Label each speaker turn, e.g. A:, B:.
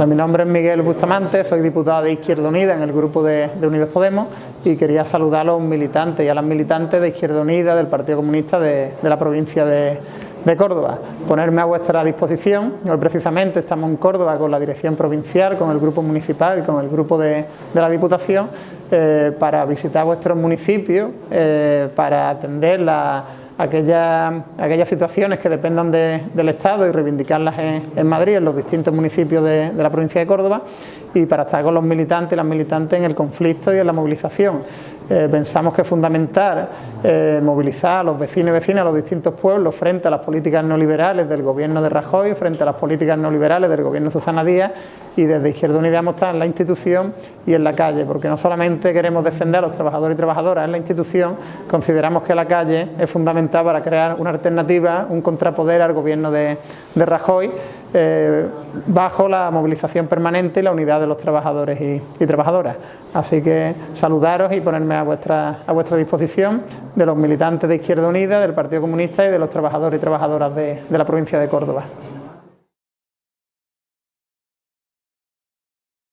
A: mi nombre es Miguel Bustamante, soy diputado de Izquierda Unida en el grupo de, Unidos Podemos y quería saludar a los militantes y a las militantes de Izquierda Unida del Partido Comunista de, la provincia de, Córdoba. Ponerme a vuestra disposición, hoy precisamente estamos en Córdoba con la dirección provincial, con el grupo municipal y con el grupo de, la Diputación eh, para visitar vuestros municipios, eh, para atender la aquellas, aquellas situaciones que dependan del Estado y reivindicarlas en, Madrid, en los distintos municipios de, la provincia de Córdoba y para estar con los militantes y las militantes en el conflicto y en la movilización. Eh, pensamos que es fundamental eh, movilizar a los vecinos y vecinas, a los distintos pueblos frente a las políticas neoliberales del gobierno de Rajoy, frente a las políticas neoliberales del gobierno de Susana Díaz y desde Izquierda Unida hemos estado en la institución y en la calle, porque no solamente queremos defender a los trabajadores y trabajadoras en la institución, consideramos que la calle es fundamental para crear una alternativa, un contrapoder al gobierno de, Rajoy, eh, bajo la movilización permanente y la unidad de los trabajadores y, trabajadoras. Así que saludaros y ponerme a vuestra, a vuestra disposición de los militantes de Izquierda Unida, del Partido Comunista y de los trabajadores y trabajadoras de la provincia de Córdoba.